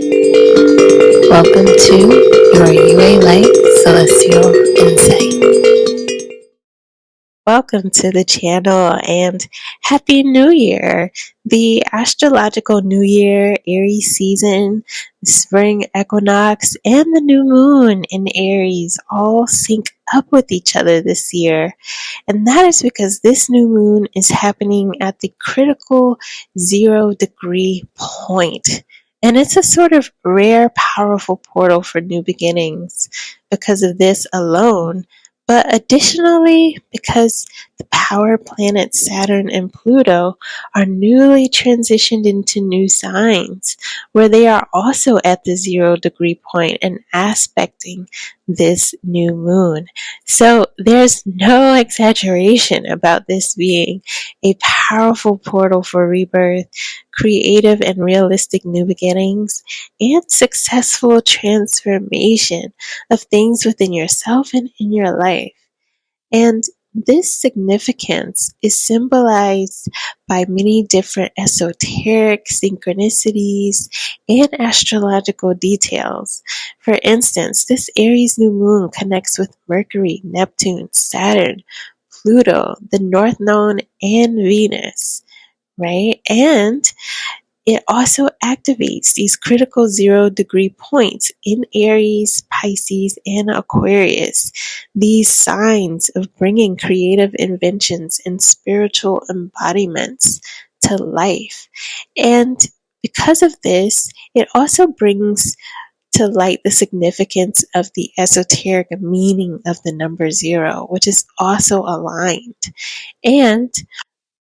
Welcome to your UA Light Celestial Insight. Welcome to the channel and Happy New Year! The astrological New Year, Aries season, spring equinox, and the new moon in Aries all sync up with each other this year. And that is because this new moon is happening at the critical zero degree point. And it's a sort of rare, powerful portal for new beginnings because of this alone. But additionally, because the power planets Saturn and Pluto are newly transitioned into new signs, where they are also at the zero degree point and aspecting this new moon. So there's no exaggeration about this being a powerful portal for rebirth, creative and realistic new beginnings, and successful transformation of things within yourself and in your life. And this significance is symbolized by many different esoteric synchronicities and astrological details. For instance, this Aries new moon connects with Mercury, Neptune, Saturn, Pluto, the North Node, and Venus, right? And it also activates these critical zero degree points in Aries, Pisces, and Aquarius. These signs of bringing creative inventions and spiritual embodiments to life. And because of this, it also brings to light the significance of the esoteric meaning of the number zero, which is also aligned. And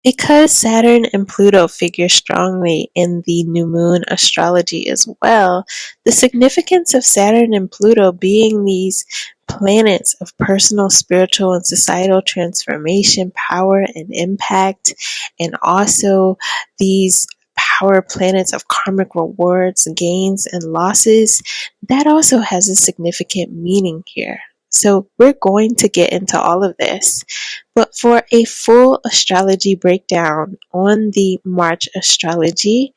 because Saturn and Pluto figure strongly in the new moon astrology as well, the significance of Saturn and Pluto being these planets of personal, spiritual, and societal transformation, power, and impact, and also these power planets of karmic rewards, gains, and losses, that also has a significant meaning here. So we're going to get into all of this. But for a full astrology breakdown on the March astrology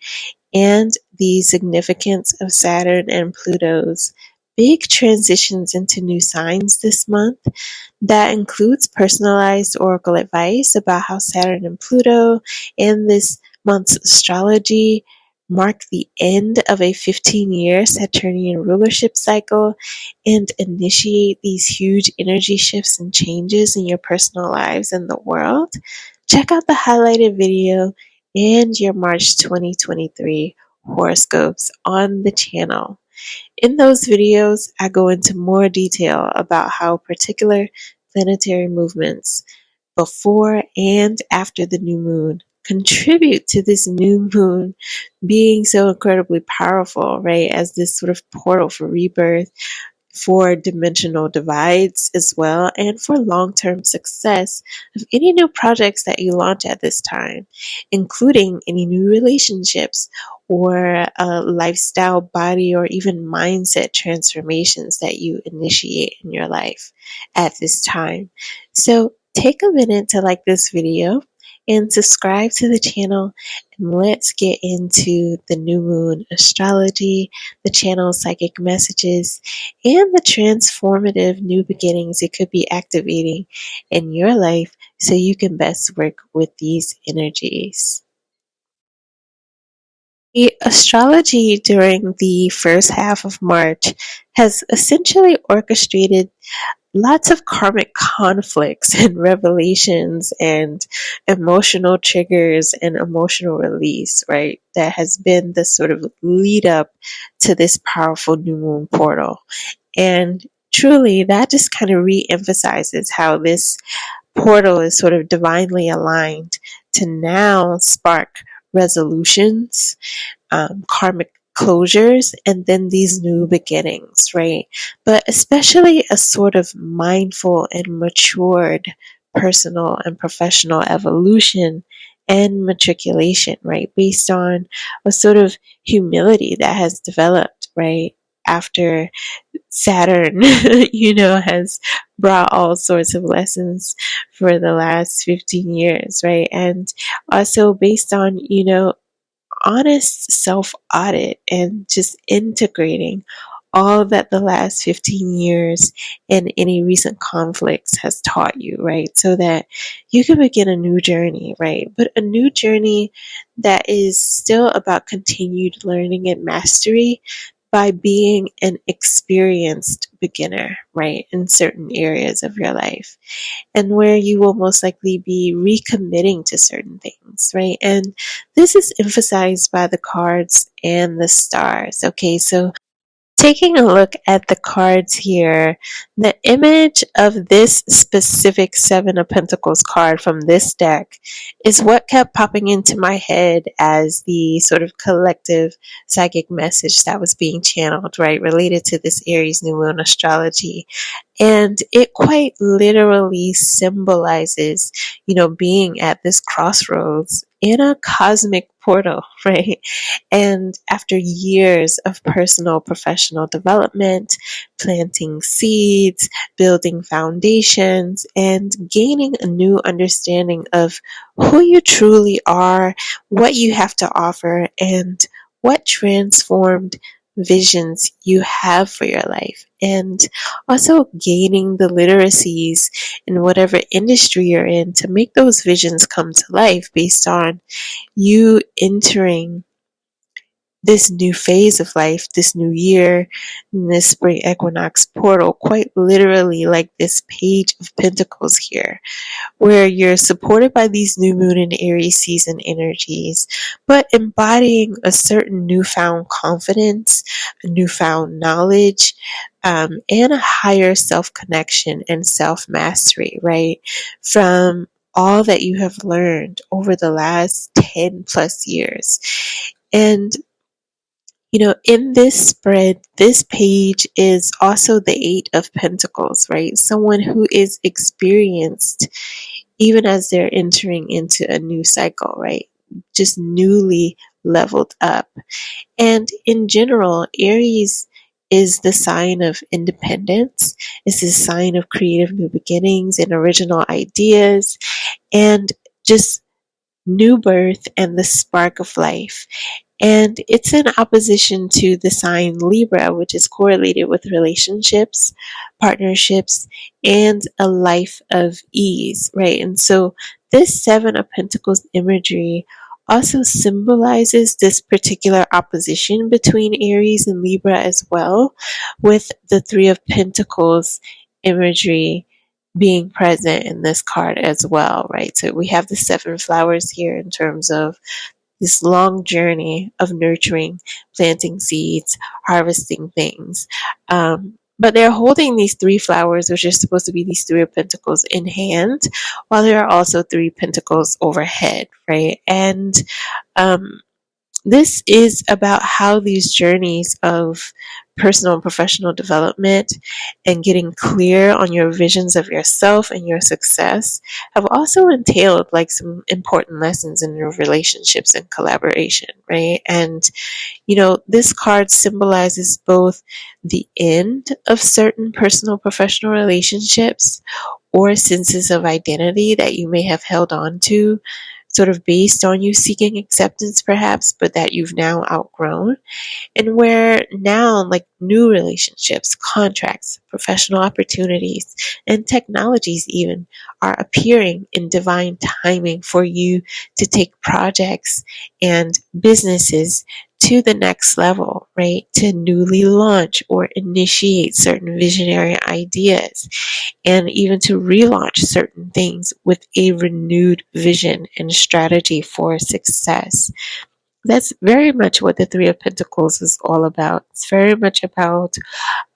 and the significance of Saturn and Pluto's big transitions into new signs this month, that includes personalized oracle advice about how Saturn and Pluto in this month's astrology mark the end of a 15 year Saturnian rulership cycle and initiate these huge energy shifts and changes in your personal lives and the world, check out the highlighted video and your March 2023 horoscopes on the channel. In those videos, I go into more detail about how particular planetary movements before and after the new moon contribute to this new moon being so incredibly powerful, right? As this sort of portal for rebirth, for dimensional divides as well, and for long term success of any new projects that you launch at this time, including any new relationships or uh, lifestyle, body, or even mindset transformations that you initiate in your life at this time. So, take a minute to like this video and subscribe to the channel and let's get into the new moon astrology, the channel psychic messages, and the transformative new beginnings it could be activating in your life so you can best work with these energies. The astrology during the first half of March has essentially orchestrated lots of karmic conflicts and revelations and emotional triggers and emotional release, right? That has been the sort of lead up to this powerful new moon portal. And truly, that just kind of re emphasizes how this portal is sort of divinely aligned to now spark resolutions, um, karmic closures and then these new beginnings, right? But especially a sort of mindful and matured personal and professional evolution and matriculation, right? Based on a sort of humility that has developed, right? After Saturn, you know, has brought all sorts of lessons for the last 15 years, right? And also based on, you know, honest self audit and just integrating all that the last 15 years and any recent conflicts has taught you, right? So that you can begin a new journey, right? But a new journey that is still about continued learning and mastery by being an experienced beginner, right, in certain areas of your life, and where you will most likely be recommitting to certain things, right? And this is emphasized by the cards and the stars, okay? So taking a look at the cards here, the image of this specific Seven of Pentacles card from this deck is what kept popping into my head as the sort of collective psychic message that was being channeled, right, related to this Aries new moon astrology. And it quite literally symbolizes, you know, being at this crossroads in a cosmic portal, right? And after years of personal professional development, planting seeds, building foundations, and gaining a new understanding of who you truly are, what you have to offer, and what transformed visions you have for your life and also gaining the literacies in whatever industry you're in to make those visions come to life based on you entering this new phase of life, this new year, this spring equinox portal, quite literally like this page of pentacles here, where you're supported by these new moon and Aries season energies, but embodying a certain newfound confidence, a newfound knowledge, um, and a higher self connection and self mastery, right? From all that you have learned over the last 10 plus years. And you know, in this spread, this page is also the Eight of Pentacles, right? Someone who is experienced even as they're entering into a new cycle, right? Just newly leveled up. And in general, Aries is the sign of independence, it's the sign of creative new beginnings and original ideas, and just new birth and the spark of life. And it's in opposition to the sign Libra, which is correlated with relationships, partnerships, and a life of ease, right? And so this Seven of Pentacles imagery also symbolizes this particular opposition between Aries and Libra as well, with the Three of Pentacles imagery being present in this card as well, right? So we have the seven flowers here in terms of this long journey of nurturing, planting seeds, harvesting things. Um, but they're holding these three flowers, which are supposed to be these three of pentacles in hand, while there are also three pentacles overhead, right? And um, this is about how these journeys of personal and professional development and getting clear on your visions of yourself and your success have also entailed like some important lessons in your relationships and collaboration, right? And you know, this card symbolizes both the end of certain personal professional relationships or senses of identity that you may have held on to sort of based on you seeking acceptance perhaps, but that you've now outgrown. And where now, like new relationships, contracts, professional opportunities, and technologies even are appearing in divine timing for you to take projects and businesses to the next level, right? To newly launch or initiate certain visionary ideas and even to relaunch certain things with a renewed vision and strategy for success. That's very much what the Three of Pentacles is all about. It's very much about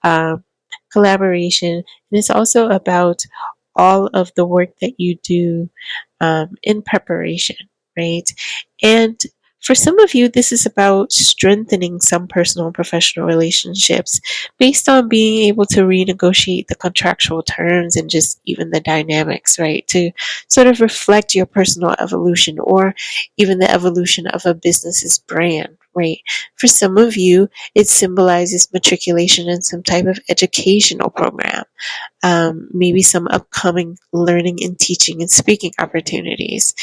um, collaboration, and it's also about all of the work that you do um, in preparation, right? And for some of you, this is about strengthening some personal and professional relationships based on being able to renegotiate the contractual terms and just even the dynamics, right? To sort of reflect your personal evolution or even the evolution of a business's brand, For some of you, it symbolizes matriculation in some type of educational program, um, maybe some upcoming learning and teaching and speaking opportunities.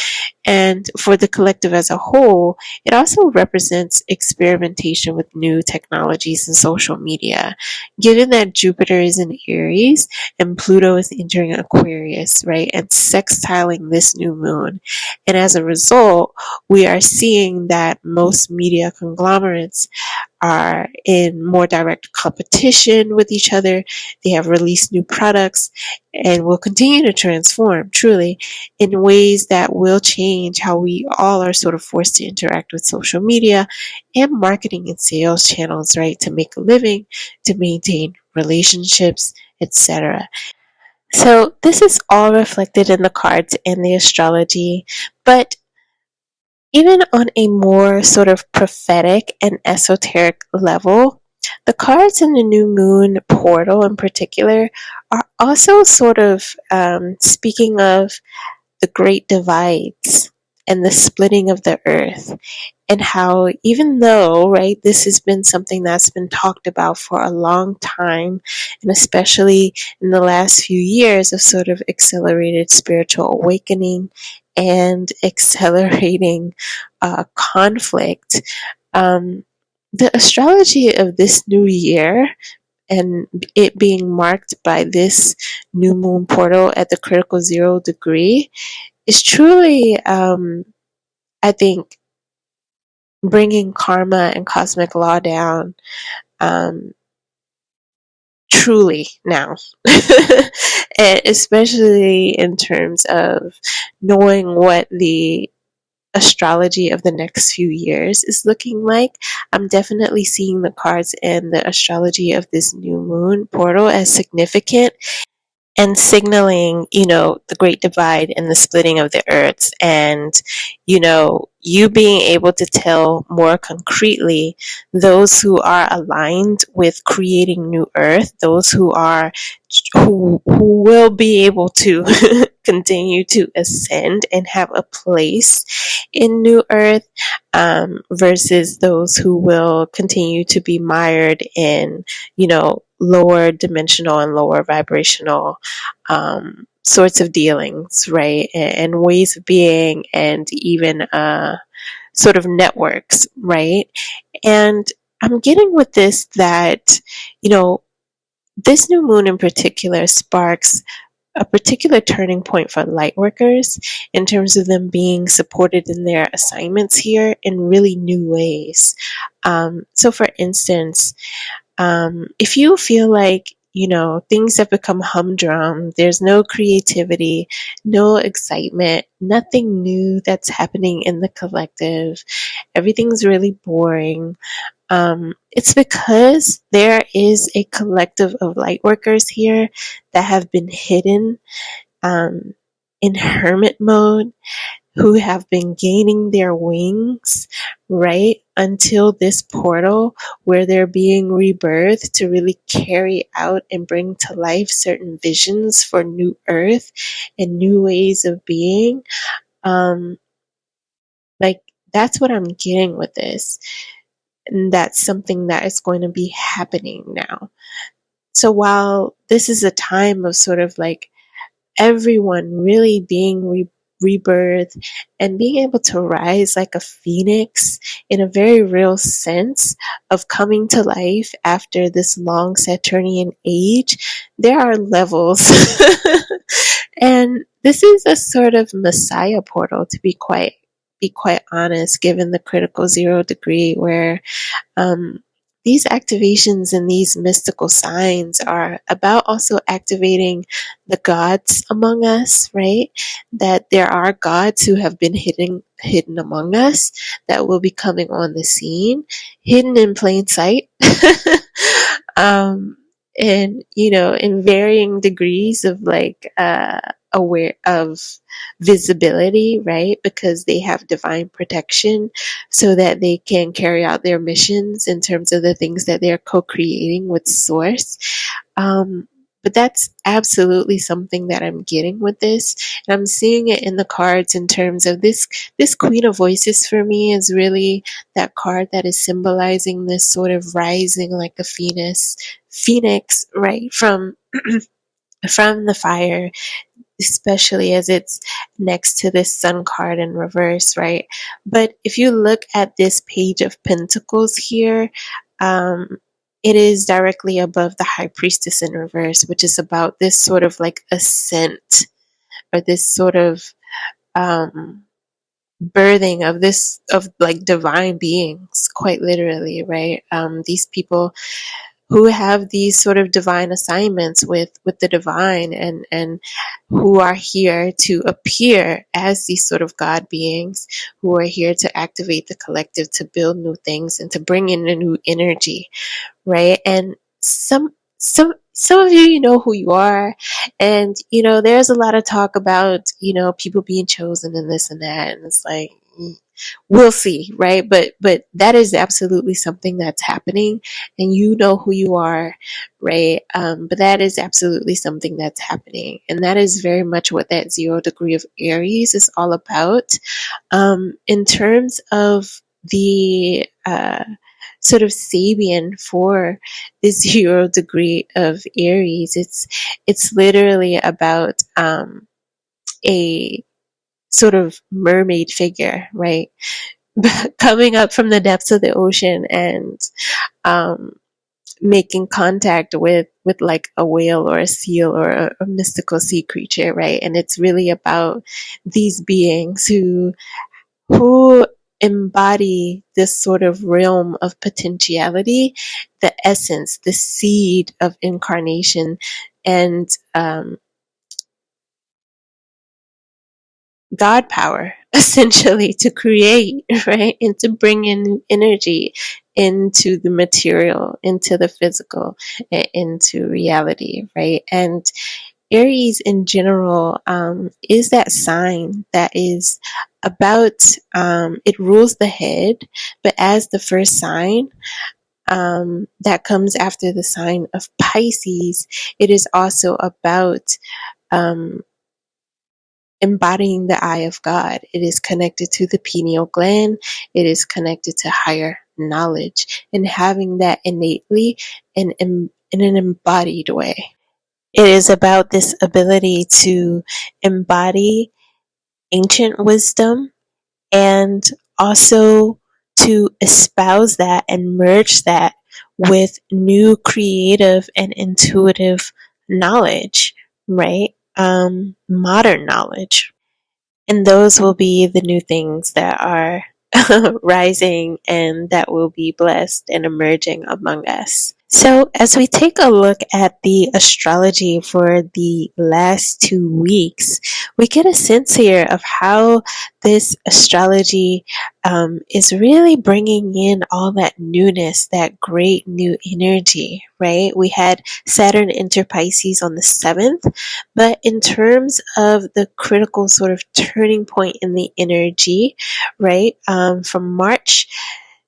And for the collective as a whole, it also represents experimentation with new technologies and social media. Given that Jupiter is in Aries and Pluto is entering Aquarius, right, and sextiling this new moon. And as a result, we are seeing that most media conglomerates are in more direct competition with each other. They have released new products and will continue to transform truly in ways that will change how we all are sort of forced to interact with social media and marketing and sales channels, right? To make a living, to maintain relationships, etc. So, this is all reflected in the cards and the astrology, but even on a more sort of prophetic and esoteric level, the cards in the new moon portal in particular are also sort of um, speaking of the great divides and the splitting of the earth and how even though right this has been something that's been talked about for a long time and especially in the last few years of sort of accelerated spiritual awakening and accelerating uh, conflict. Um, the astrology of this new year and it being marked by this new moon portal at the critical zero degree is truly um, i think bringing karma and cosmic law down. Um, truly now, and especially in terms of knowing what the astrology of the next few years is looking like. I'm definitely seeing the cards and the astrology of this new moon portal as significant and signaling, you know, the great divide and the splitting of the earths and, you know, you being able to tell more concretely those who are aligned with creating new earth, those who are who who will be able to continue to ascend and have a place in new earth um, versus those who will continue to be mired in you know lower dimensional and lower vibrational um, sorts of dealings, right? And, and, ways of being, and even uh, sort of networks, right? And I'm getting with this that, you know, this new moon in particular sparks a particular turning point for light workers in terms of them being supported in their assignments here in really new ways. Um, so, for instance, um, if you feel like you know things have become humdrum there's no creativity no excitement nothing new that's happening in the collective everything's really boring um, it's because there is a collective of light workers here that have been hidden um, in hermit mode who have been gaining their wings, right, until this portal where they're being rebirthed to really carry out and bring to life certain visions for new earth and new ways of being. Um, like, that's what I'm getting with this. And that's something that is going to be happening now. So while this is a time of sort of like everyone really being re- rebirth and being able to rise like a phoenix in a very real sense of coming to life after this long Saturnian age, there are levels. and this is a sort of messiah portal to be quite be quite honest given the critical zero degree where um, these activations and these mystical signs are about also activating the gods among us, right? That there are gods who have been hidden hidden among us that will be coming on the scene, hidden in plain sight. um, and you know, in varying degrees of like uh aware of visibility, right? Because they have divine protection so that they can carry out their missions in terms of the things that they're co creating with Source. Um, but that's absolutely something that I'm getting with this. And I'm seeing it in the cards in terms of this this Queen of Voices for me is really that card that is symbolizing this sort of rising like a phoenix phoenix, right? From from the fire especially as it's next to this sun card in reverse, right? But if you look at this page of pentacles here, um, it is directly above the high priestess in reverse, which is about this sort of like ascent or this sort of um, birthing of this of like divine beings, quite literally, right? Um, these people who have these sort of divine assignments with with the divine and and who are here to appear as these sort of god beings who are here to activate the collective to build new things and to bring in a new energy right? And some some some of you you know who you are. And you know there's a lot of talk about you know people being chosen and this and that. And it's like we'll see right? But but that is absolutely something that's happening and you know who you are right? Um, but that is absolutely something that's happening and that is very much what that zero degree of aries is all about. Um, in terms of the uh, sort of Sabian for the zero degree of aries it's it's literally about um, a sort of mermaid figure, right? Coming up from the depths of the ocean and um, making contact with with like a whale or a seal or a, a mystical sea creature, right? And it's really about these beings who who embody this sort of realm of potentiality, the essence, the seed of incarnation, and um, God power essentially to create, right? And to bring in energy into the material, into the physical, into reality, right? And Aries in general um, is that sign that is about, um, it rules the head, but as the first sign, um, that comes after the sign of Pisces, it is also about um, embodying the eye of God. It is connected to the pineal gland. It is connected to higher knowledge and having that innately and in, in an embodied way. It is about this ability to embody ancient wisdom and also to espouse that and merge that with new creative and intuitive knowledge, right? Um, modern knowledge. And those will be the new things that are rising and that will be blessed and emerging among us. So, as we take a look at the astrology for the last two weeks, we get a sense here of how this astrology um, is really bringing in all that newness, that great new energy, right? We had Saturn enter Pisces on the 7th, but in terms of the critical sort of turning point in the energy, right, um, from March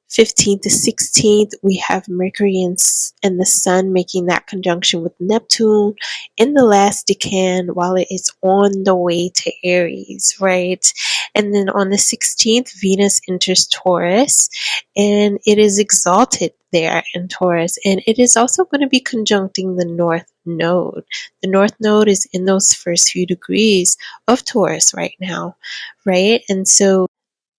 15th to 16th, we have Mercury and, and the Sun making that conjunction with Neptune in the last decan while it is on the way to Aries, right? And then on the 16th, Venus enters Taurus and it is exalted there in Taurus. And it is also going to be conjuncting the North Node. The North Node is in those first few degrees of Taurus right now, right? And so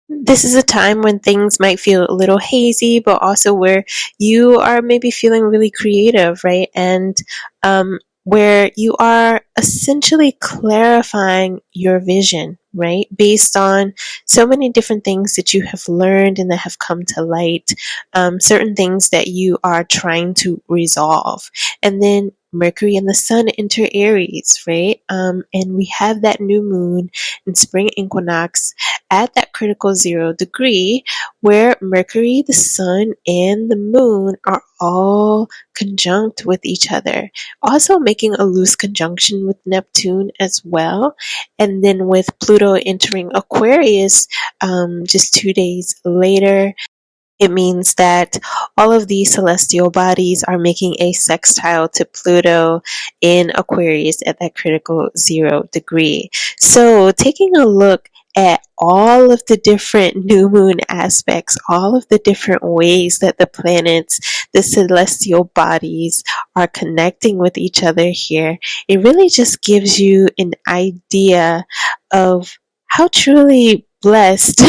this is a time when things might feel a little hazy, but also where you are maybe feeling really creative, right? And um, where you are essentially clarifying your vision, right? Based on so many different things that you have learned and that have come to light, um, certain things that you are trying to resolve. And then Mercury and the Sun enter Aries, right? Um, and we have that new moon in spring equinox at that critical zero degree where Mercury, the Sun, and the Moon are all conjunct with each other. Also making a loose conjunction with Neptune as well. And then with Pluto entering Aquarius um, just two days later, It means that all of these celestial bodies are making a sextile to Pluto in Aquarius at that critical zero degree. So, taking a look at all of the different new moon aspects, all of the different ways that the planets, the celestial bodies are connecting with each other here, it really just gives you an idea of how truly blessed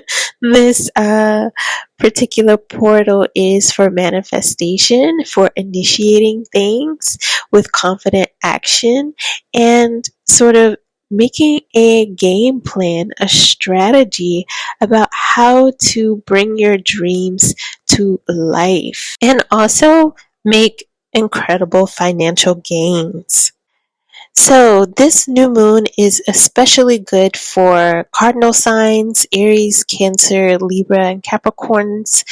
this uh, particular portal is for manifestation, for initiating things with confident action, and sort of making a game plan, a strategy about how to bring your dreams to life and also make incredible financial gains. So, this new moon is especially good for cardinal signs Aries, Cancer, Libra, and Capricorns.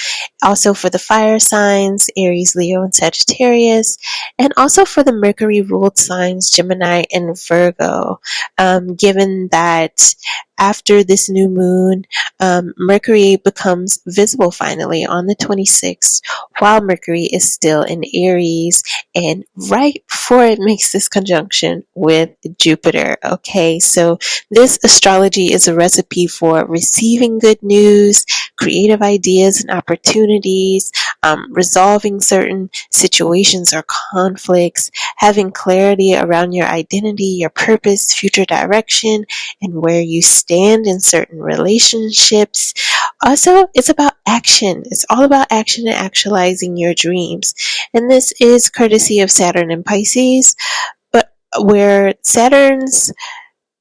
Also for the fire signs Aries, Leo, and Sagittarius. And also for the Mercury ruled signs Gemini and Virgo. Um, given that after this new moon, um, Mercury becomes visible finally on the 26th, while Mercury is still in Aries and right before it makes this conjunction with Jupiter. Okay, so this astrology is a recipe for receiving good news, creative ideas and opportunities, um, resolving certain situations or conflicts, having clarity around your identity, your purpose, future direction, and where you stand in certain relationships. Also, it's about action. It's all about action and actualizing your dreams. And this is courtesy of Saturn and Pisces, but where Saturn's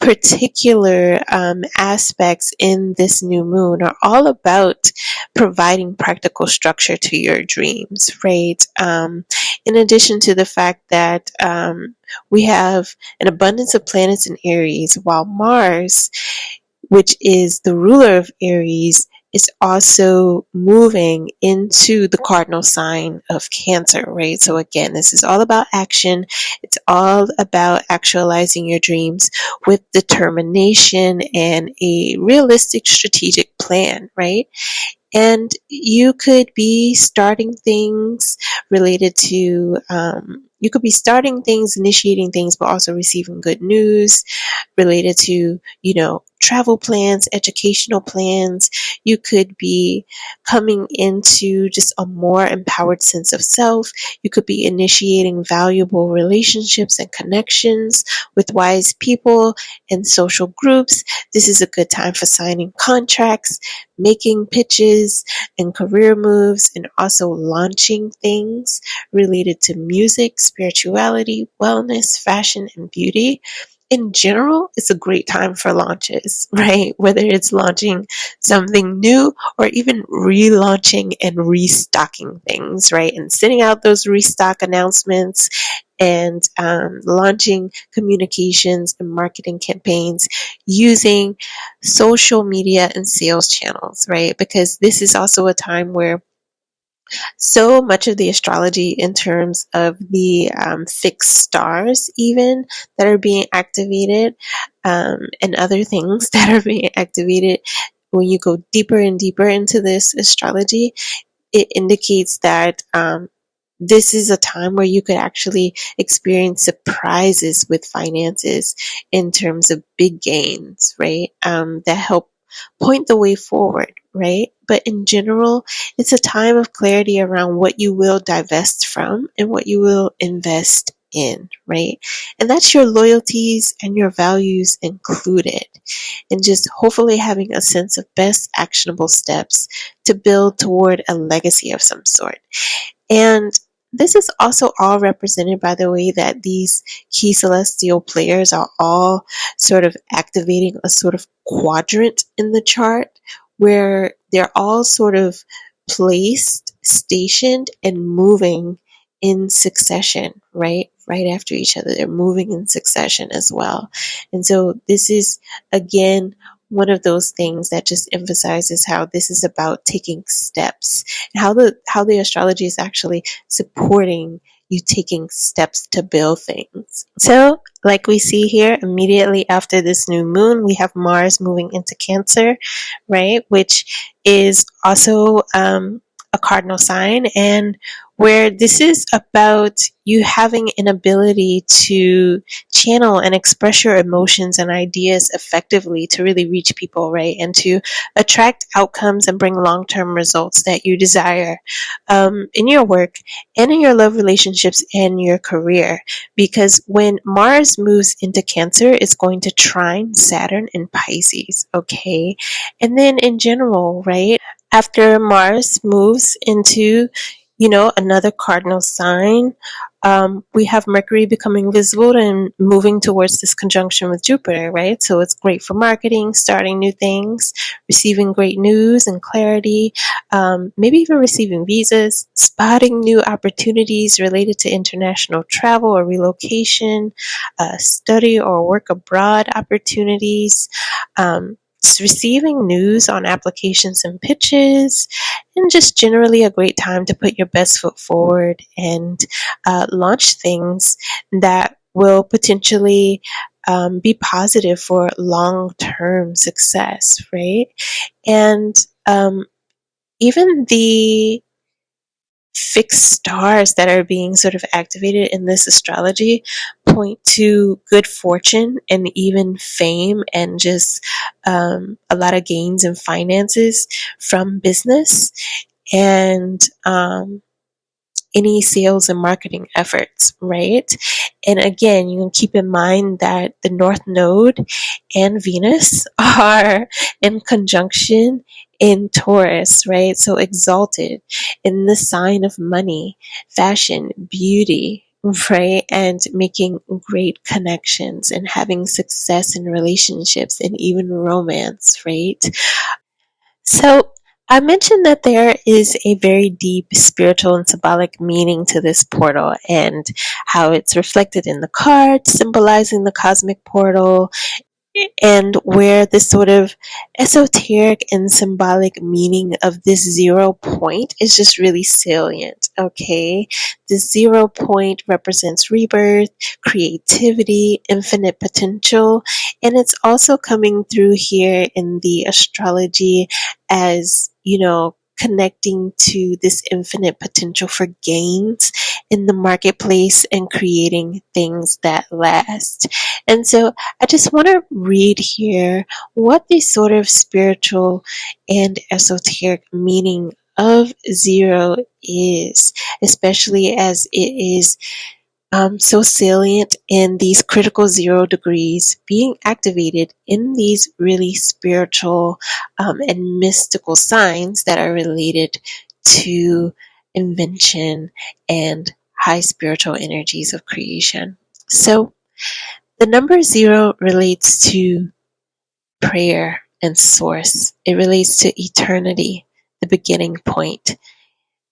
particular um, aspects in this new moon are all about providing practical structure to your dreams, right? Um, in addition to the fact that um, we have an abundance of planets in Aries, while Mars, which is the ruler of Aries, is also moving into the cardinal sign of Cancer, right? So, again, this is all about action. It's all about actualizing your dreams with determination and a realistic strategic plan, right? And you could be starting things related to, um, you could be starting things, initiating things, but also receiving good news related to, you know, travel plans, educational plans. You could be coming into just a more empowered sense of self. You could be initiating valuable relationships and connections with wise people and social groups. This is a good time for signing contracts, making pitches and career moves, and also launching things related to music, spirituality, wellness, fashion, and beauty in general, it's a great time for launches, right? Whether it's launching something new or even relaunching and restocking things, right? And sending out those restock announcements and um, launching communications and marketing campaigns using social media and sales channels, right? Because this is also a time where so much of the astrology in terms of the um, fixed stars, even that are being activated, um, and other things that are being activated. When you go deeper and deeper into this astrology, it indicates that um, this is a time where you could actually experience surprises with finances in terms of big gains, right? Um, that help point the way forward, right? But in general, it's a time of clarity around what you will divest from and what you will invest in, right? And that's your loyalties and your values included. And just hopefully having a sense of best actionable steps to build toward a legacy of some sort. And this is also all represented by the way that these key celestial players are all sort of activating a sort of quadrant in the chart where they're all sort of placed, stationed, and moving in succession, right? Right after each other. They're moving in succession as well. And so this is, again, one of those things that just emphasizes how this is about taking steps and how the how the astrology is actually supporting you taking steps to build things. So, like we see here, immediately after this new moon, we have Mars moving into Cancer, right? Which is also um, a cardinal sign and where this is about you having an ability to channel and express your emotions and ideas effectively to really reach people, right? And to attract outcomes and bring long term results that you desire um, in your work and in your love relationships and your career. Because when Mars moves into Cancer, it's going to trine Saturn in Pisces, okay? And then in general, right? After Mars moves into you know, another cardinal sign. Um, we have Mercury becoming visible and moving towards this conjunction with Jupiter, right? So it's great for marketing, starting new things, receiving great news and clarity, um, maybe even receiving visas, spotting new opportunities related to international travel or relocation, uh, study or work abroad opportunities. Um, receiving news on applications and pitches, and just generally a great time to put your best foot forward and uh, launch things that will potentially um, be positive for long term success, right? And um, even the fixed stars that are being sort of activated in this astrology point to good fortune and even fame and just um, a lot of gains and finances from business. And um, any sales and marketing efforts, right? And again, you can keep in mind that the North Node and Venus are in conjunction in Taurus, right? So exalted in the sign of money, fashion, beauty, right? And making great connections and having success in relationships and even romance, right? So I mentioned that there is a very deep spiritual and symbolic meaning to this portal and how it's reflected in the card, symbolizing the cosmic portal and where this sort of esoteric and symbolic meaning of this zero point is just really salient. Okay, the zero point represents rebirth, creativity, infinite potential, and it's also coming through here in the astrology as you know connecting to this infinite potential for gains in the marketplace and creating things that last. And so I just want to read here what the sort of spiritual and esoteric meaning of zero is, especially as it is so salient in these critical zero degrees being activated in these really spiritual um, and mystical signs that are related to invention and high spiritual energies of creation. So, the number zero relates to prayer and source, it relates to eternity, the beginning point,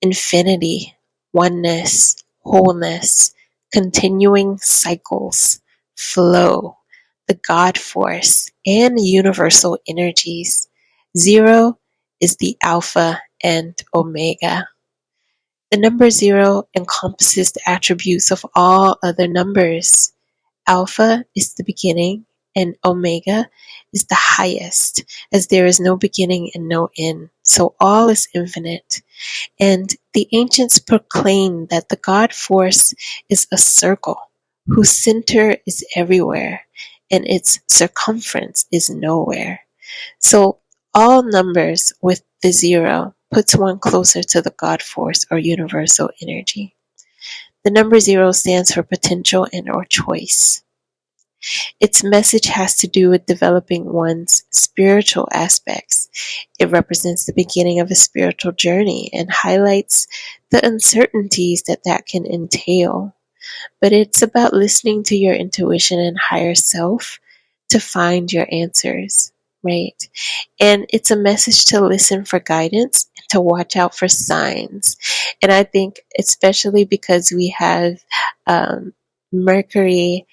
infinity, oneness, wholeness continuing cycles, flow, the God force, and universal energies. Zero is the Alpha and Omega. The number zero encompasses the attributes of all other numbers. Alpha is the beginning, and Omega is the highest, as there is no beginning and no end. So all is infinite. And the ancients proclaim that the God force is a circle whose center is everywhere and its circumference is nowhere. So all numbers with the zero puts one closer to the God force or universal energy. The number zero stands for potential and or choice. Its message has to do with developing one's spiritual aspects. It represents the beginning of a spiritual journey and highlights the uncertainties that that can entail. But it's about listening to your intuition and higher self to find your answers, right? And it's a message to listen for guidance and to watch out for signs. And I think, especially because we have um, Mercury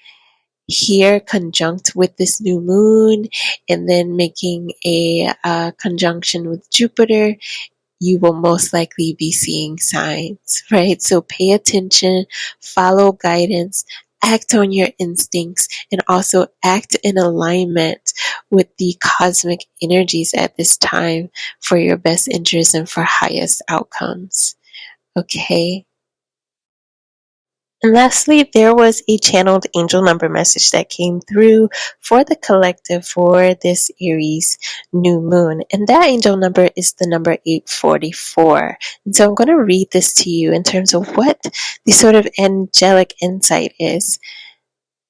here conjunct with this new moon and then making a uh, conjunction with Jupiter, you will most likely be seeing signs, right? So pay attention, follow guidance, act on your instincts and also act in alignment with the cosmic energies at this time for your best interest and for highest outcomes. Okay. And lastly, there was a channeled angel number message that came through for the collective for this Aries new moon. And that angel number is the number 844. And so I'm going to read this to you in terms of what the sort of angelic insight is.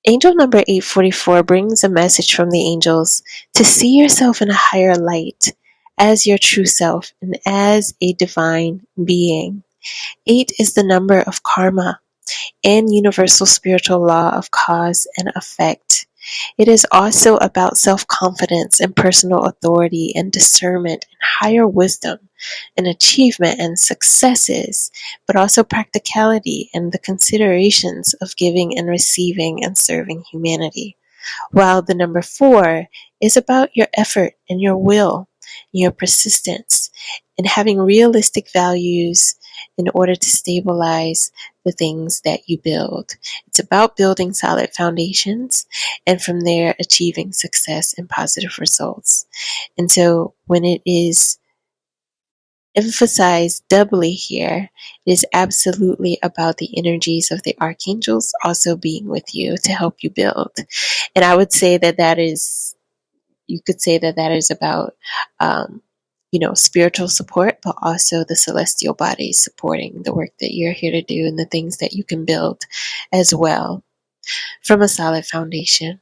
Angel number 844 brings a message from the angels to see yourself in a higher light as your true self and as a divine being. Eight is the number of karma and universal spiritual law of cause and effect. It is also about self confidence and personal authority and discernment and higher wisdom and achievement and successes, but also practicality and the considerations of giving and receiving and serving humanity. While the number four is about your effort and your will, your persistence, and having realistic values in order to stabilize the things that you build. It's about building solid foundations and from there achieving success and positive results. And so when it is emphasized doubly here, it is absolutely about the energies of the archangels also being with you to help you build. And I would say that that is, you could say that that is about um, you know, spiritual support, but also the celestial bodies supporting the work that you're here to do and the things that you can build as well from a solid foundation.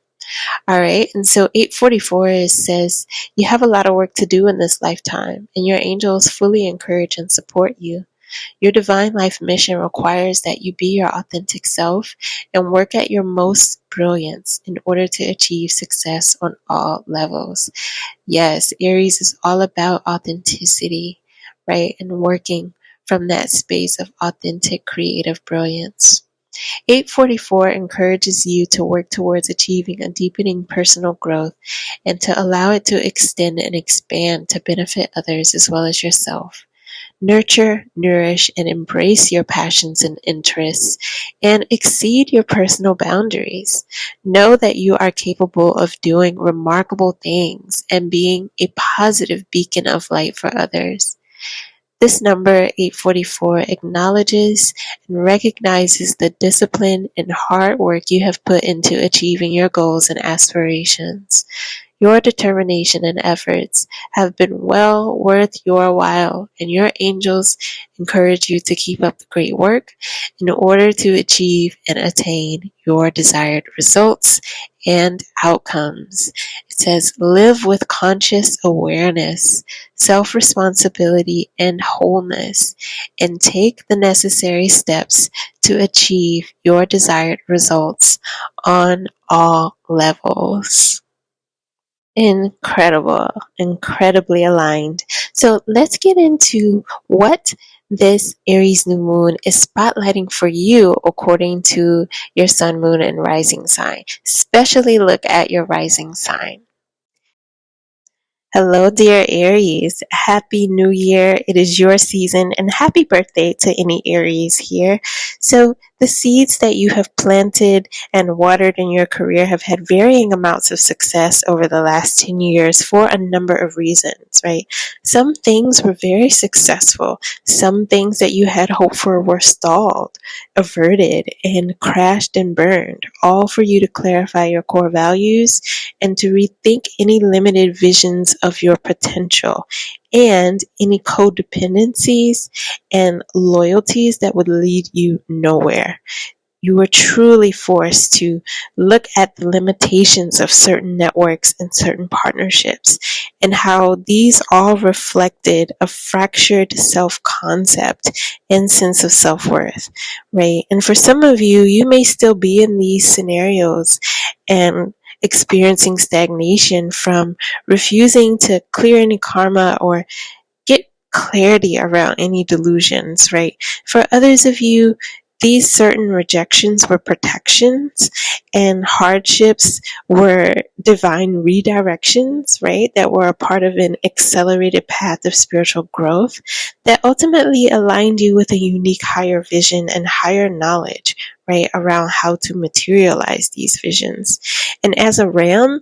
All right, and so 844 is, says you have a lot of work to do in this lifetime, and your angels fully encourage and support you. Your divine life mission requires that you be your authentic self and work at your most brilliance in order to achieve success on all levels. Yes, Aries is all about authenticity, right? And working from that space of authentic creative brilliance. 844 encourages you to work towards achieving a deepening personal growth and to allow it to extend and expand to benefit others as well as yourself. Nurture, nourish, and embrace your passions and interests and exceed your personal boundaries. Know that you are capable of doing remarkable things and being a positive beacon of light for others. This number, 844, acknowledges and recognizes the discipline and hard work you have put into achieving your goals and aspirations. Your determination and efforts have been well worth your while, and your angels encourage you to keep up the great work in order to achieve and attain your desired results and outcomes. It says, live with conscious awareness, self responsibility, and wholeness, and take the necessary steps to achieve your desired results on all levels incredible, incredibly aligned. So let's get into what this Aries new moon is spotlighting for you according to your sun, moon, and rising sign. Especially look at your rising sign. Hello, dear Aries. Happy New Year. It is your season, and happy birthday to any Aries here. So, the seeds that you have planted and watered in your career have had varying amounts of success over the last 10 years for a number of reasons, right? Some things were very successful. Some things that you had hoped for were stalled, averted, and crashed and burned, all for you to clarify your core values and to rethink any limited visions of your potential and any codependencies and loyalties that would lead you nowhere. You were truly forced to look at the limitations of certain networks and certain partnerships and how these all reflected a fractured self concept and sense of self worth, right? And for some of you, you may still be in these scenarios and experiencing stagnation from refusing to clear any karma or get clarity around any delusions, right? For others of you, these certain rejections were protections and hardships were divine redirections, right? That were a part of an accelerated path of spiritual growth that ultimately aligned you with a unique higher vision and higher knowledge, right? Around how to materialize these visions. And as a ram,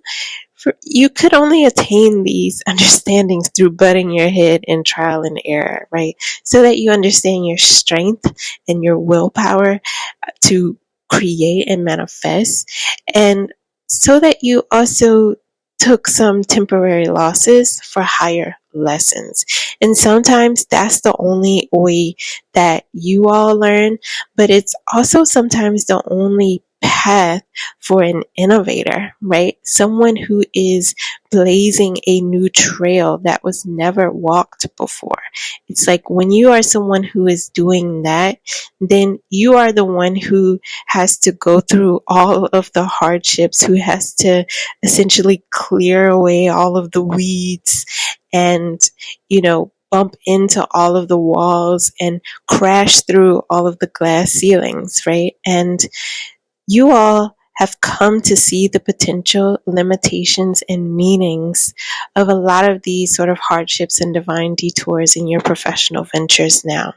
for, you could only attain these understandings through butting your head in trial and error, right? So that you understand your strength and your willpower uh, to create and manifest, and so that you also took some temporary losses for higher lessons. And sometimes that's the only way that you all learn, but it's also sometimes the only path for an innovator, right? Someone who is blazing a new trail that was never walked before. It's like when you are someone who is doing that, then you are the one who has to go through all of the hardships, who has to essentially clear away all of the weeds and, you know, bump into all of the walls and crash through all of the glass ceilings, right? And you all have come to see the potential limitations and meanings of a lot of these sort of hardships and divine detours in your professional ventures now.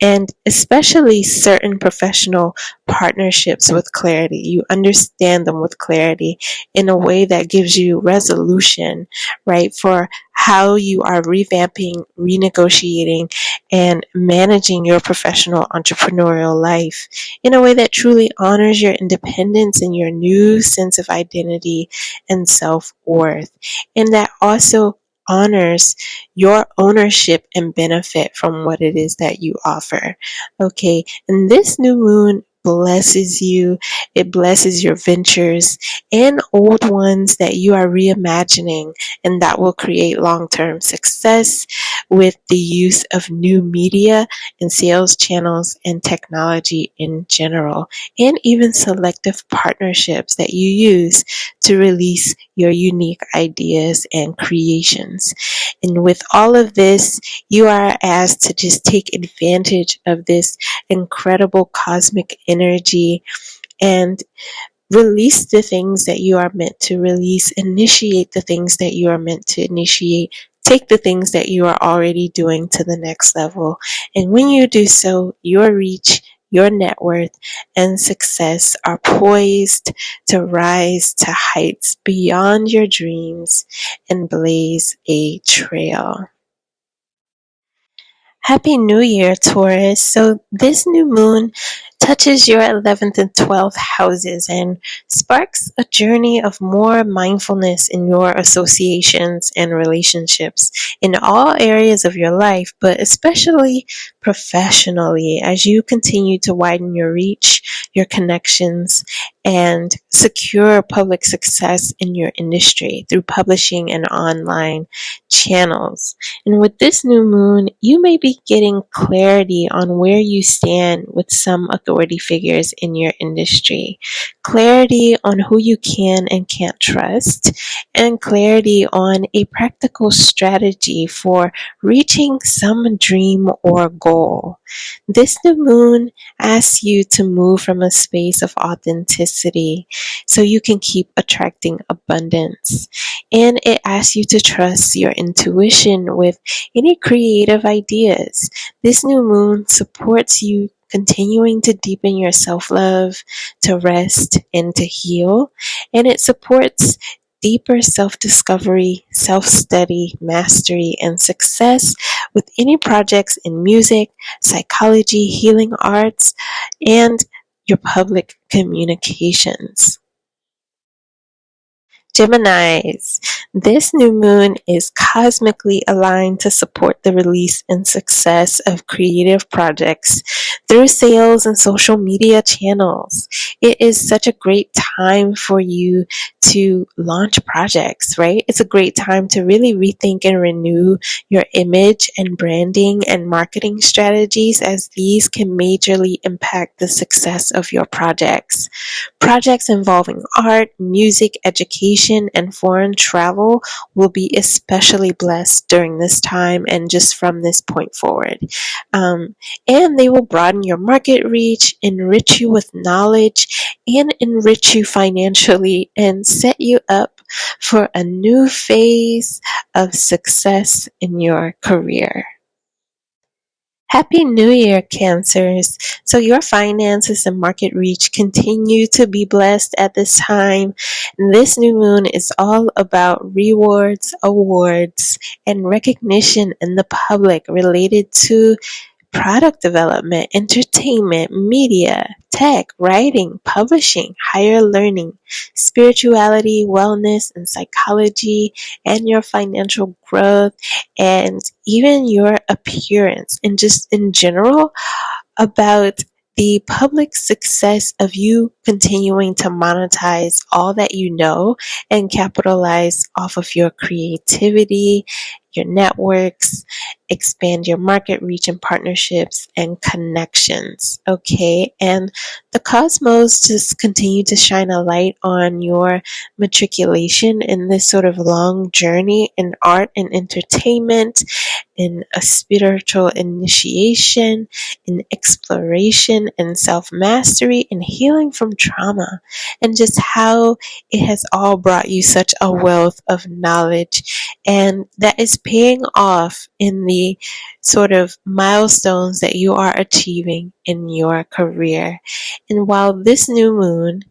And especially certain professional partnerships with clarity. You understand them with clarity in a way that gives you resolution, right, for how you are revamping, renegotiating, and managing your professional entrepreneurial life in a way that truly honors your independence and your new sense of identity and self worth, and that also honors your ownership and benefit from what it is that you offer. Okay, and this new moon blesses you, it blesses your ventures and old ones that you are reimagining, and that will create long term success with the use of new media and sales channels and technology in general, and even selective partnerships that you use to release your unique ideas and creations. And with all of this, you are asked to just take advantage of this incredible cosmic energy and release the things that you are meant to release, initiate the things that you are meant to initiate, take the things that you are already doing to the next level. And when you do so, your reach, your net worth, and success are poised to rise to heights beyond your dreams and blaze a trail. Happy New Year, Taurus. So, this new moon touches your 11th and 12th houses and sparks a journey of more mindfulness in your associations and relationships in all areas of your life, but especially professionally as you continue to widen your reach, your connections, and secure public success in your industry through publishing and online channels. And with this new moon, you may be getting clarity on where you stand with some authority figures in your industry, clarity on who you can and can't trust, and clarity on a practical strategy for reaching some dream or goal. This new moon asks you to move from a space of authenticity so you can keep attracting abundance. And it asks you to trust your intuition with any creative ideas. This new moon supports you continuing to deepen your self love, to rest, and to heal. And it supports deeper self discovery, self study, mastery, and success with any projects in music, psychology, healing arts, and your public communications. Geminis, this new moon is cosmically aligned to support the release and success of creative projects through sales and social media channels. It is such a great time for you to launch projects, right? It's a great time to really rethink and renew your image and branding and marketing strategies as these can majorly impact the success of your projects. Projects involving art, music, education, and foreign travel will be especially blessed during this time and just from this point forward. Um, and they will broaden your market reach, enrich you with knowledge, and enrich you financially and set you up for a new phase of success in your career. Happy New Year, Cancers. So, your finances and market reach continue to be blessed at this time. This new moon is all about rewards, awards, and recognition in the public related to product development, entertainment, media, tech, writing, publishing, higher learning, spirituality, wellness, and psychology, and your financial growth, and even your appearance, and just in general about the public success of you continuing to monetize all that you know and capitalize off of your creativity, your networks, expand your market reach and partnerships and connections. Okay. And the cosmos just continue to shine a light on your matriculation in this sort of long journey in art and entertainment, in a spiritual initiation, in exploration and self mastery and healing from trauma, and just how it has all brought you such a wealth of knowledge and that is paying off in the sort of milestones that you are achieving in your career. And while this new moon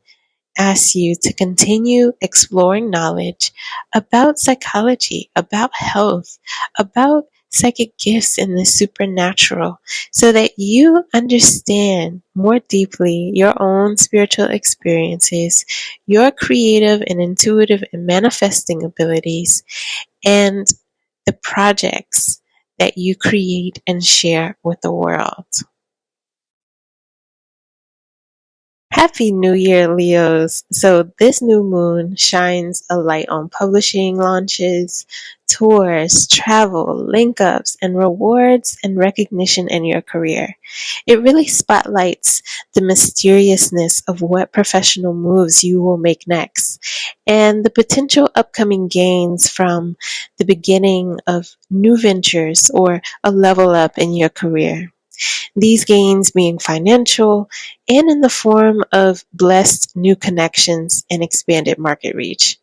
asks you to continue exploring knowledge about psychology, about health, about psychic gifts and the supernatural so that you understand more deeply your own spiritual experiences, your creative and intuitive and manifesting abilities, and the projects that you create and share with the world. Happy New Year, Leos! So, this new moon shines a light on publishing launches, tours, travel, link ups, and rewards and recognition in your career. It really spotlights the mysteriousness of what professional moves you will make next and the potential upcoming gains from the beginning of new ventures or a level up in your career. These gains being financial and in the form of blessed new connections and expanded market reach.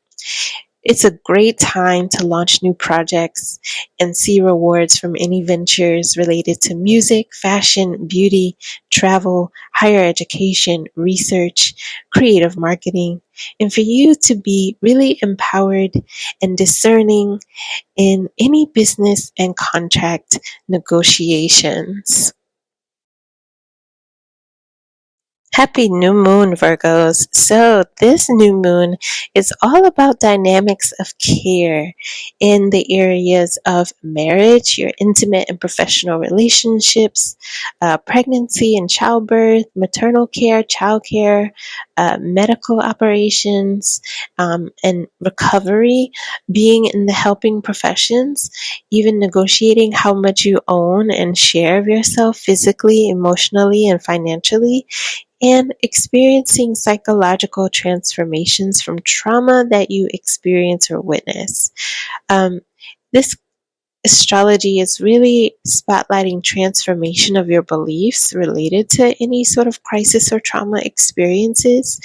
It's a great time to launch new projects and see rewards from any ventures related to music, fashion, beauty, travel, higher education, research, creative marketing, and for you to be really empowered and discerning in any business and contract negotiations. Happy new moon, Virgos. So, this new moon is all about dynamics of care in the areas of marriage, your intimate and professional relationships, uh, pregnancy and childbirth, maternal care, child care, uh, medical operations, um, and recovery, being in the helping professions, even negotiating how much you own and share of yourself physically, emotionally, and financially and experiencing psychological transformations from trauma that you experience or witness. Um, this astrology is really spotlighting transformation of your beliefs related to any sort of crisis or trauma experiences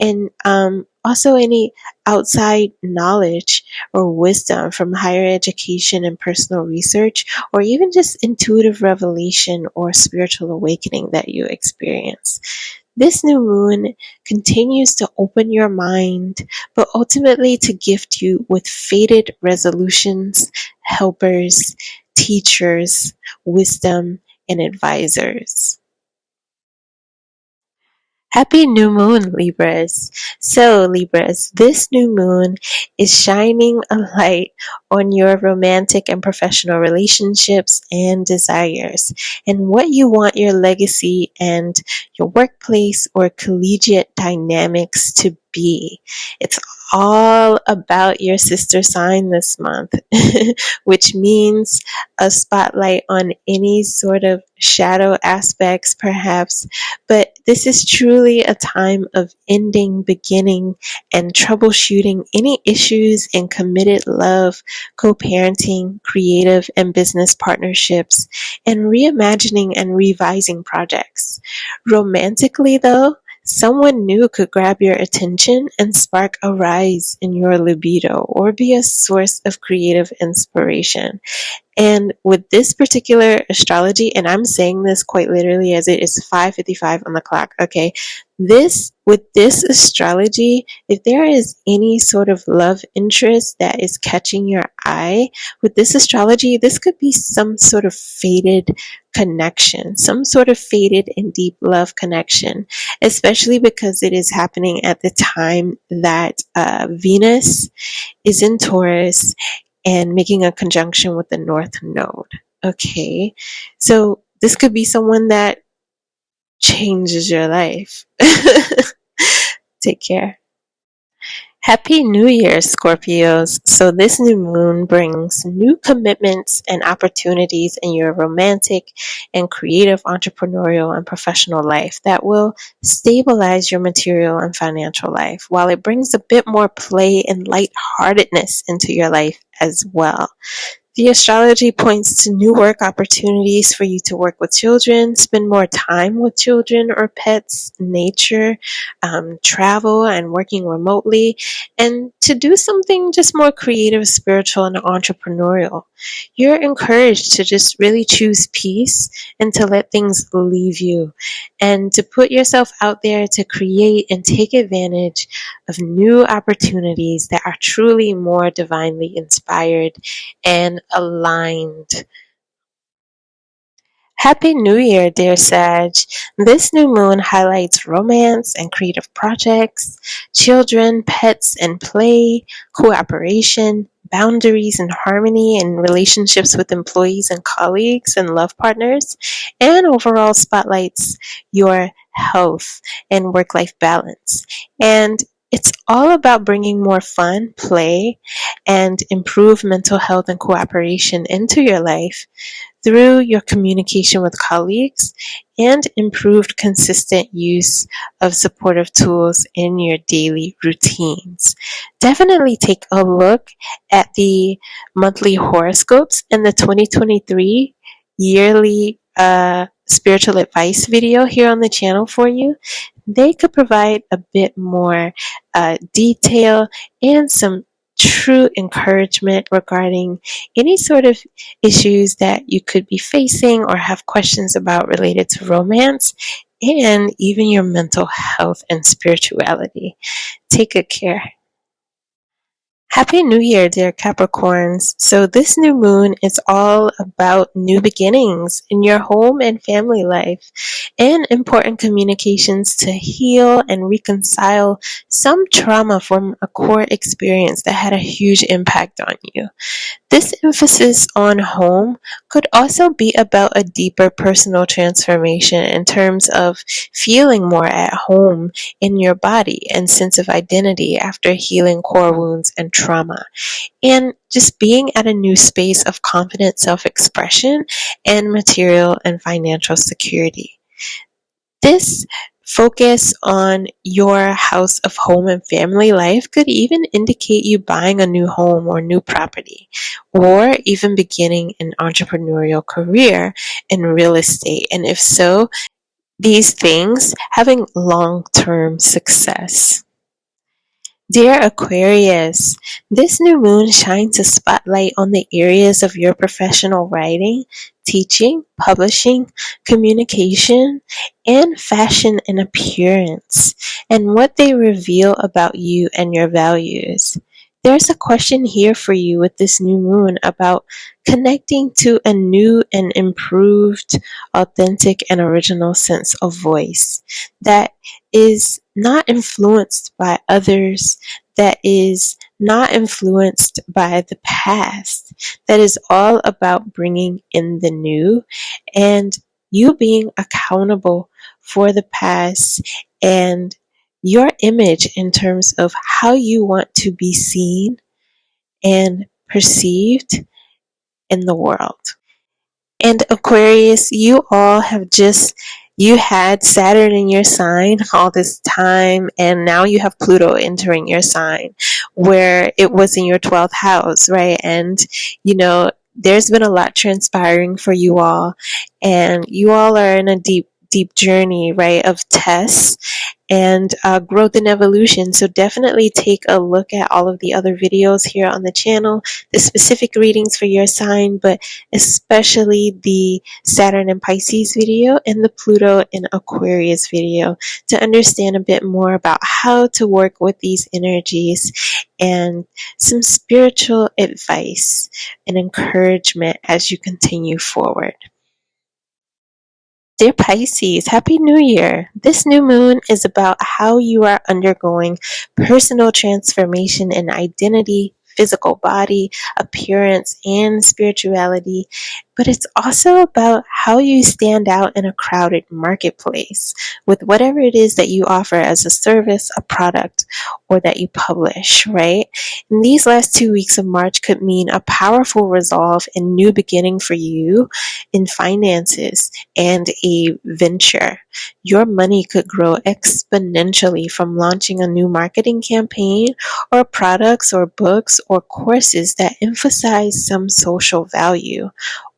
and um, also any outside knowledge or wisdom from higher education and personal research or even just intuitive revelation or spiritual awakening that you experience this new moon continues to open your mind, but ultimately to gift you with fated resolutions, helpers, teachers, wisdom, and advisors. Happy new moon, Libras. So, Libras, this new moon is shining a light on your romantic and professional relationships and desires and what you want your legacy and your workplace or collegiate dynamics to be. It's all about your sister sign this month, which means a spotlight on any sort of shadow aspects, perhaps. But this is truly a time of ending, beginning, and troubleshooting any issues in committed love, co parenting, creative, and business partnerships, and reimagining and revising projects. Romantically, though, Someone new could grab your attention and spark a rise in your libido or be a source of creative inspiration. And with this particular astrology, and I'm saying this quite literally as it is 5:55 on the clock, okay? This with this astrology, if there is any sort of love interest that is catching your eye, with this astrology, this could be some sort of faded connection, some sort of faded and deep love connection, especially because it is happening at the time that uh, Venus is in Taurus and making a conjunction with the North Node. Okay, so this could be someone that changes your life. Take care. Happy New Year, Scorpios. So, this new moon brings new commitments and opportunities in your romantic and creative entrepreneurial and professional life that will stabilize your material and financial life, while it brings a bit more play and lightheartedness into your life as well. The astrology points to new work opportunities for you to work with children, spend more time with children or pets, nature, um, travel, and working remotely, and to do something just more creative, spiritual, and entrepreneurial. You're encouraged to just really choose peace and to let things leave you, and to put yourself out there to create and take advantage of new opportunities that are truly more divinely inspired and aligned. Happy New Year, dear Sag. This new moon highlights romance and creative projects, children, pets, and play, cooperation, boundaries and harmony in relationships with employees and colleagues and love partners, and overall spotlights your health and work life balance. And it's all about bringing more fun, play, and improved mental health and cooperation into your life through your communication with colleagues and improved consistent use of supportive tools in your daily routines. Definitely take a look at the monthly horoscopes and the 2023 yearly uh, spiritual advice video here on the channel for you they could provide a bit more uh, detail and some true encouragement regarding any sort of issues that you could be facing or have questions about related to romance and even your mental health and spirituality. Take good care. Happy New Year, dear Capricorns. So, this new moon is all about new beginnings in your home and family life and important communications to heal and reconcile some trauma from a core experience that had a huge impact on you. This emphasis on home could also be about a deeper personal transformation in terms of feeling more at home in your body and sense of identity after healing core wounds and trauma. And just being at a new space of confident self expression and material and financial security. This focus on your house of home and family life could even indicate you buying a new home or new property, or even beginning an entrepreneurial career in real estate. And if so, these things having long term success. Dear Aquarius, this new moon shines a spotlight on the areas of your professional writing, teaching, publishing, communication, and fashion and appearance, and what they reveal about you and your values. There's a question here for you with this new moon about connecting to a new and improved, authentic, and original sense of voice that is not influenced by others, that is not influenced by the past, that is all about bringing in the new and you being accountable for the past and your image in terms of how you want to be seen and perceived in the world. And Aquarius, you all have just you had Saturn in your sign all this time, and now you have Pluto entering your sign where it was in your 12th house, right? And you know, there's been a lot transpiring for you all, and you all are in a deep deep journey, right, of tests and uh, growth and evolution. So definitely take a look at all of the other videos here on the channel, the specific readings for your sign, but especially the Saturn and Pisces video and the Pluto and Aquarius video to understand a bit more about how to work with these energies and some spiritual advice and encouragement as you continue forward. Dear Pisces, Happy New Year! This new moon is about how you are undergoing personal transformation in identity, physical body, appearance, and spirituality, but it's also about how you stand out in a crowded marketplace with whatever it is that you offer as a service, a product, or that you publish, right? And these last two weeks of March could mean a powerful resolve and new beginning for you in finances and a venture. Your money could grow exponentially from launching a new marketing campaign or products or books or courses that emphasize some social value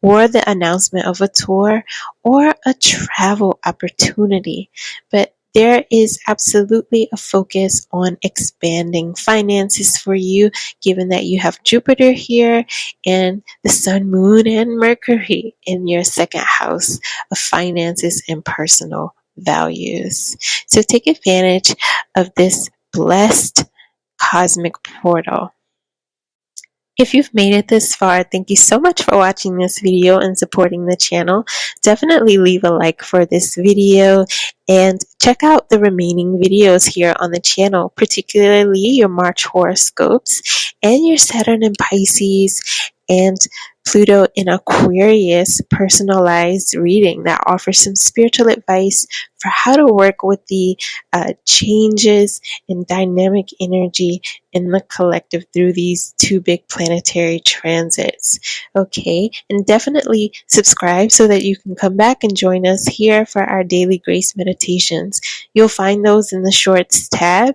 or the announcement of a tour or a travel opportunity. But there is absolutely a focus on expanding finances for you, given that you have Jupiter here and the Sun, Moon, and Mercury in your second house of finances and personal values. So take advantage of this blessed cosmic portal. If you've made it this far, thank you so much for watching this video and supporting the channel. Definitely leave a like for this video and check out the remaining videos here on the channel, particularly your March horoscopes and your Saturn and Pisces and Pluto in Aquarius personalized reading that offers some spiritual advice for how to work with the uh, changes in dynamic energy in the collective through these two big planetary transits. Okay, and definitely subscribe so that you can come back and join us here for our daily grace meditations. You'll find those in the shorts tab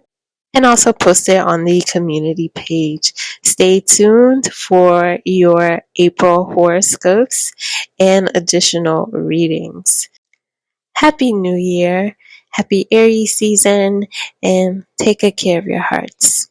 and also post it on the community page. Stay tuned for your April horoscopes and additional readings. Happy New Year, happy Aries season, and take good care of your hearts.